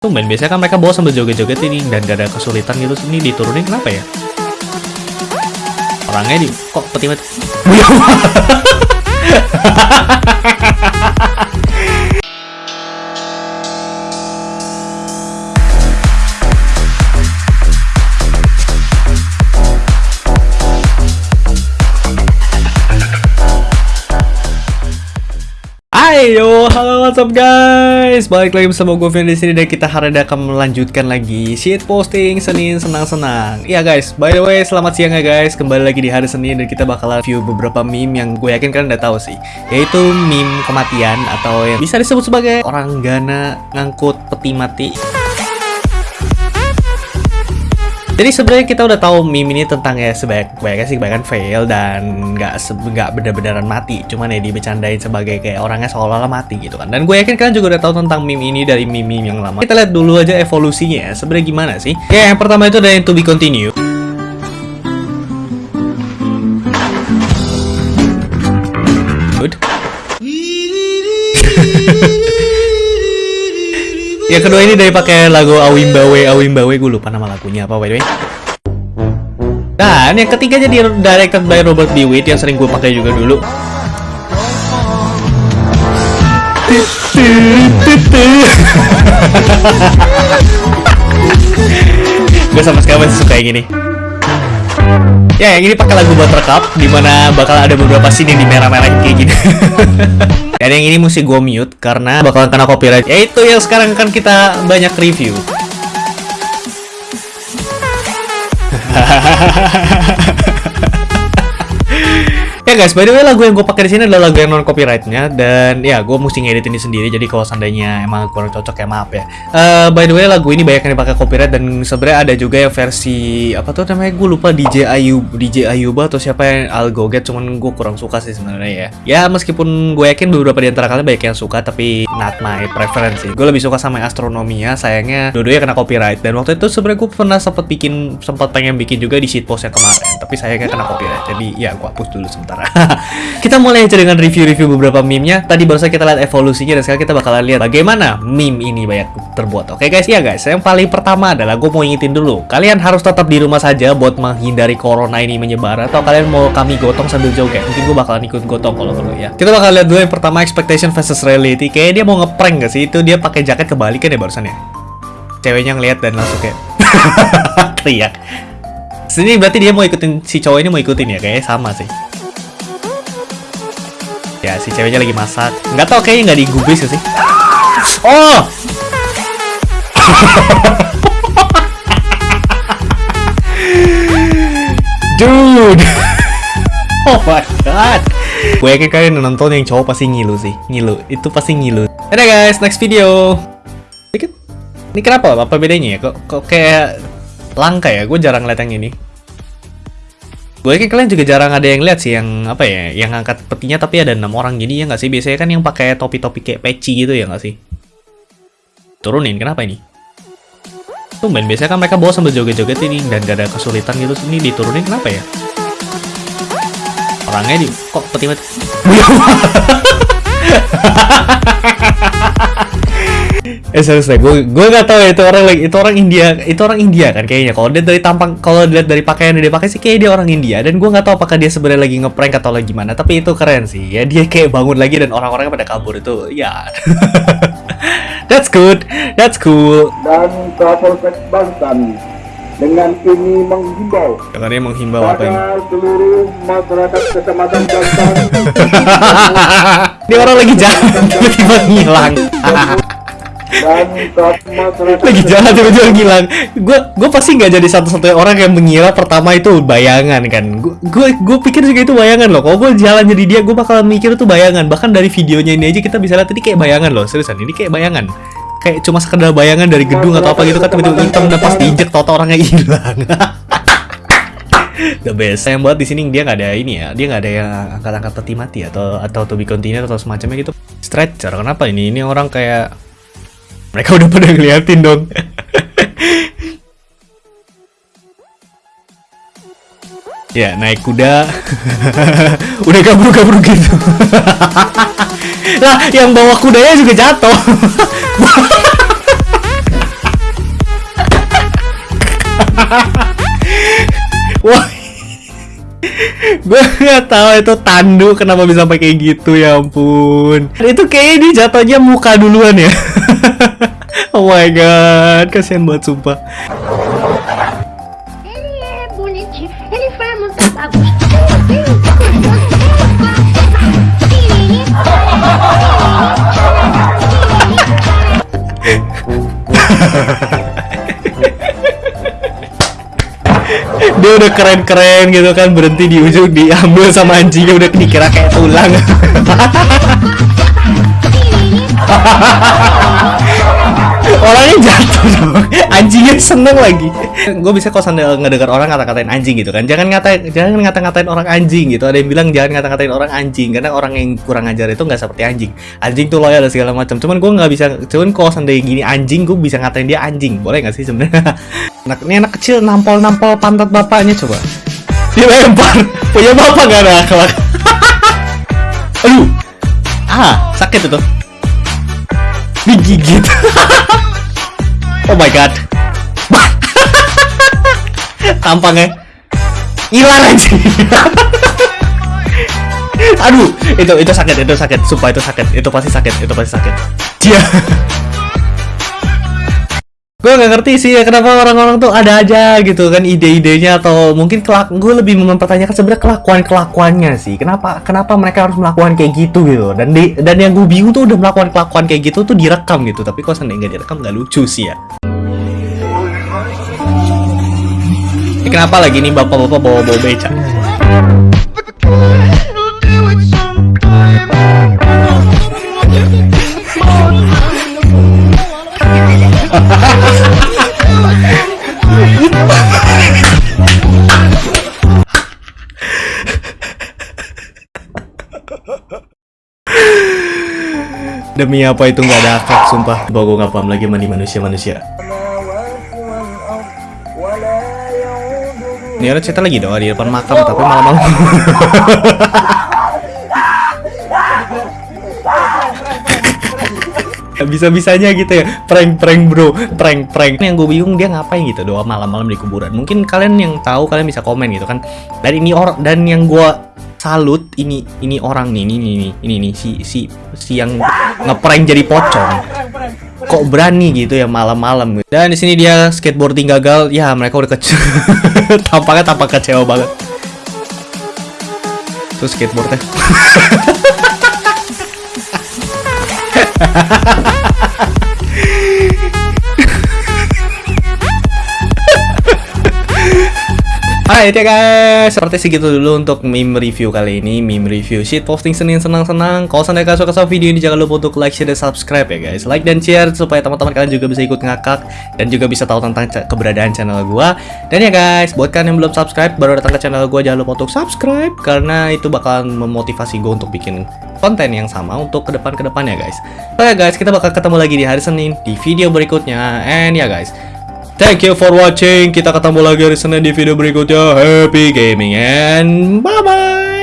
Tumben, biasanya kan mereka bawa sambil joget-joget ini dan gak ada kesulitan gitu. Ini diturunin kenapa ya? Orangnya di kok peti mati. Ayo, halo what's up guys Balik lagi bersama gue Vian di sini dan kita hari ini akan melanjutkan lagi shit posting Senin senang-senang. Iya guys, by the way selamat siang ya guys. Kembali lagi di hari Senin dan kita bakal review beberapa meme yang gue yakin kalian udah tahu sih. Yaitu meme kematian atau yang bisa disebut sebagai orang gana ngangkut peti mati. Jadi sebenarnya kita udah tahu meme ini tentang ya sebanyak banyaknya sih kebanyakan fail dan nggak nggak benar-benaran mati, cuman ya dibecandain sebagai kayak orangnya seolah-olah mati gitu kan. Dan gue yakin kalian juga udah tahu tentang meme ini dari meme-meme yang lama. Kita lihat dulu aja evolusinya ya, sebenarnya gimana sih? Ya yang pertama itu ada yang to be continue. Yang kedua ini dari pakai lagu Awimbawe Awimbawe gue lupa nama lagunya apa by the way. Dan yang ketiga jadi directed by Robert B. Witt yang sering gue pakai juga dulu. gue sama sekali masih suka yang gini. Ya, yang ini pakai lagu Buttercup, di mana bakal ada beberapa scene yang di merah-merah kayak gini. Dan yang ini mesti gue mute karena bakalan kena copyright. Yaitu yang sekarang kan kita banyak review. Ya guys, by the way lagu yang gue pakai di sini adalah lagu yang non copyrightnya dan ya gue mesti ngedit ini sendiri jadi kalau seandainya emang kurang cocok ya maaf ya. Uh, by the way lagu ini banyak yang dipakai copyright dan sebenarnya ada juga yang versi apa tuh namanya gue lupa DJ Ayu DJ Ayuba atau siapa yang Algoget cuman gue kurang suka sih sebenarnya ya. Ya meskipun gue yakin beberapa di antara kalian banyak yang suka tapi not my preference sih. Gue lebih suka sama astronomia sayangnya dua-duanya kena copyright dan waktu itu sebenarnya gue pernah sempat bikin sempat pengen bikin juga di shitpost yang kemarin tapi sayangnya kena copyright jadi ya gue hapus dulu sebentar. kita mulai aja dengan review-review beberapa meme-nya. Tadi baru saja kita lihat evolusinya dan sekarang kita bakalan lihat bagaimana meme ini banyak terbuat. Oke guys, ya guys. Yang paling pertama adalah gue mau ingetin dulu. Kalian harus tetap di rumah saja buat menghindari corona ini menyebar atau kalian mau kami gotong sambil joget. Mungkin gue bakalan ikut gotong kalau perlu ya. Kita bakal lihat dulu yang pertama expectation versus reality. Kayaknya dia mau ngeprank gak sih? Itu dia pakai jaket kebalikan ya barusan ya. Ceweknya ngeliat dan langsung kayak teriak. Sini berarti dia mau ikutin si cowok ini mau ikutin ya kayaknya sama sih. Ya, si ceweknya lagi masak. Nggak tau kayaknya nggak digubris sih. Oh! Dude! oh my god! Gue kalian nonton yang cowok pasti ngilu sih. Ngilu. Itu pasti ngilu. Ada guys, next video. Ini kenapa? Apa bedanya ya? Kok, kok kayak langka ya? Gue jarang liat yang ini. Gue yakin kalian juga jarang ada yang lihat sih yang apa ya, yang angkat petinya tapi ada enam orang jadi ya nggak sih biasanya kan yang pakai topi-topi kayak peci gitu ya nggak sih? Turunin kenapa ini? Tumben biasanya kan mereka bawa sambil joget-joget ini dan gak ada kesulitan gitu ini diturunin kenapa ya? Orangnya di kok peti mati. eh serius deh gue gue nggak tahu ya itu orang lagi itu orang India itu orang India kan kayaknya. Kalau dia dari tampang kalau dilihat dari pakaian yang dia pakai sih kayak dia orang India. Dan gue nggak tahu apakah dia sebenarnya lagi ngeprank atau lagi gimana. Tapi itu keren sih. Ya dia kayak bangun lagi dan orang-orangnya pada kabur. Itu ya that's good. That's cool. Dan Kapolsek Banten dengan ini menghimbau dengan ini menghimbau apa ini? seluruh masyarakat kecamatan Banten ini orang lagi jalan tiba-tiba ngilang lagi jalan tiba-tiba ngilang gue gue pasti nggak jadi satu-satunya orang yang mengira pertama itu bayangan kan? Gue gue pikir juga itu bayangan loh. Kalau gue jalan jadi dia gue bakalan mikir itu bayangan. Bahkan dari videonya ini aja kita bisa lihat ini kayak bayangan loh. Seriusan ini kayak bayangan. Kayak cuma sekedar bayangan dari gedung atau apa gitu kan tiba-tiba hitam dan pas diinjek tau orangnya hilang. The best yang buat di sini dia nggak ada ini ya. Dia nggak ada yang angkat-angkat peti mati atau atau to be continued atau semacamnya gitu. Stretcher kenapa ini? Ini orang kayak mereka udah pada ngeliatin dong. ya, naik kuda. udah kabur-kabur gitu. lah, yang bawa kudanya juga jatuh. Wah gue nggak tahu itu tandu kenapa bisa sampai kayak gitu ya ampun. Itu kayaknya dia jatuhnya muka duluan ya. oh my god, kasihan banget sumpah. Ele é bonitinho. Ele Dia udah keren-keren gitu kan berhenti di ujung diambil sama anjingnya udah dikira kayak tulang. Orangnya jatuh dong. Anjingnya seneng lagi. Gue bisa kok sambil ngedengar orang ngata-ngatain anjing gitu kan. Jangan ngata jangan ngata-ngatain orang anjing gitu. Ada yang bilang jangan ngata-ngatain orang anjing karena orang yang kurang ajar itu nggak seperti anjing. Anjing tuh loyal dan segala macam. Cuman gue nggak bisa. Cuman kalau seandainya gini anjing, gue bisa ngatain dia anjing. Boleh nggak sih sebenarnya? Anak ini anak kecil nampol-nampol pantat bapaknya coba. Dia lempar. Punya bapak nggak ada akhlak. Aduh. Ah, sakit itu. Digigit. oh my god. Tampangnya hilang aja. Aduh, itu itu sakit, itu sakit, sumpah itu sakit, itu pasti sakit, itu pasti sakit. Dia. Gue nggak ngerti sih ya kenapa orang-orang tuh ada aja gitu kan ide-idenya atau mungkin kelak gue lebih mempertanyakan sebenarnya kelakuan kelakuannya sih. Kenapa kenapa mereka harus melakukan kayak gitu gitu? Dan di, dan yang gue bingung tuh udah melakukan kelakuan kayak gitu tuh direkam gitu. Tapi kok seandainya nggak direkam nggak lucu sih ya. Ini kenapa lagi nih bapak-bapak bawa-bawa beca Demi apa itu nggak ada akhlak sumpah. Bahwa gue nggak paham lagi mandi manusia-manusia. Ini orang cerita lagi doa di depan makam Tapi malam-malam. Bisa-bisanya gitu ya. Prank-prank bro. Prank-prank. Yang gue bingung dia ngapain gitu Doa malam-malam di kuburan. Mungkin kalian yang tahu Kalian bisa komen gitu kan. Dan ini orang Dan yang gue salut ini ini orang nih ini ini ini ini, ini si si si yang ngeprank jadi pocong. Kok berani gitu ya malam-malam dan di sini dia skateboarding gagal ya mereka udah kece tampaknya tampak kecewa banget. Terus skateboardnya Alright ya guys, seperti segitu dulu untuk meme review kali ini. Meme review shit posting Senin senang-senang. Kalau sampai kalian suka sama video ini jangan lupa untuk like, share, dan subscribe ya guys. Like dan share supaya teman-teman kalian juga bisa ikut ngakak Dan juga bisa tahu tentang keberadaan channel gua. Dan ya guys, buat kalian yang belum subscribe baru datang ke channel gua Jangan lupa untuk subscribe Karena itu bakalan memotivasi gue untuk bikin konten yang sama untuk ke depan ke depannya guys. So ya guys, kita bakal ketemu lagi di hari Senin di video berikutnya. And ya guys Thank you for watching. Kita ketemu lagi hari Senin di video berikutnya. Happy gaming and bye bye.